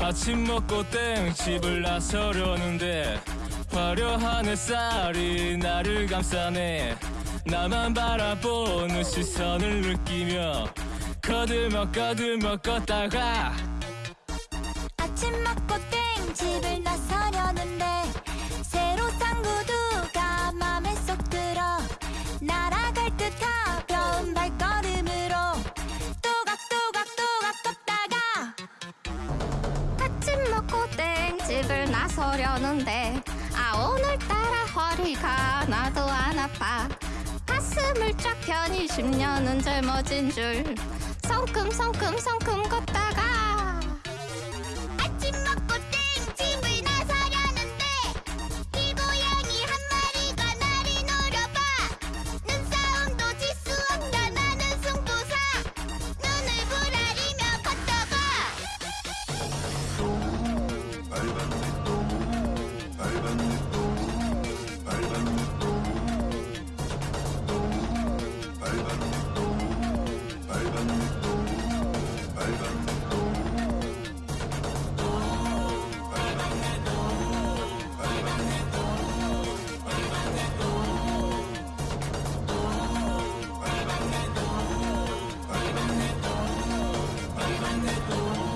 아침 먹고 땡 집을 나서려는데 화려한 햇살이 나를 감싸네. 나만 바라보는 시선을 느끼며 거들먹 거들먹 걷다가 아침 먹고 땡 집을 나 가벼운 발걸음으로 또각또각또각 걷다가 아침 먹고 땡 집을 나서려는데 아 오늘따라 허리가 나도 안 아파. 가슴을 쫙 펴니 10년은 젊어진 줄 걷다가 Thank you.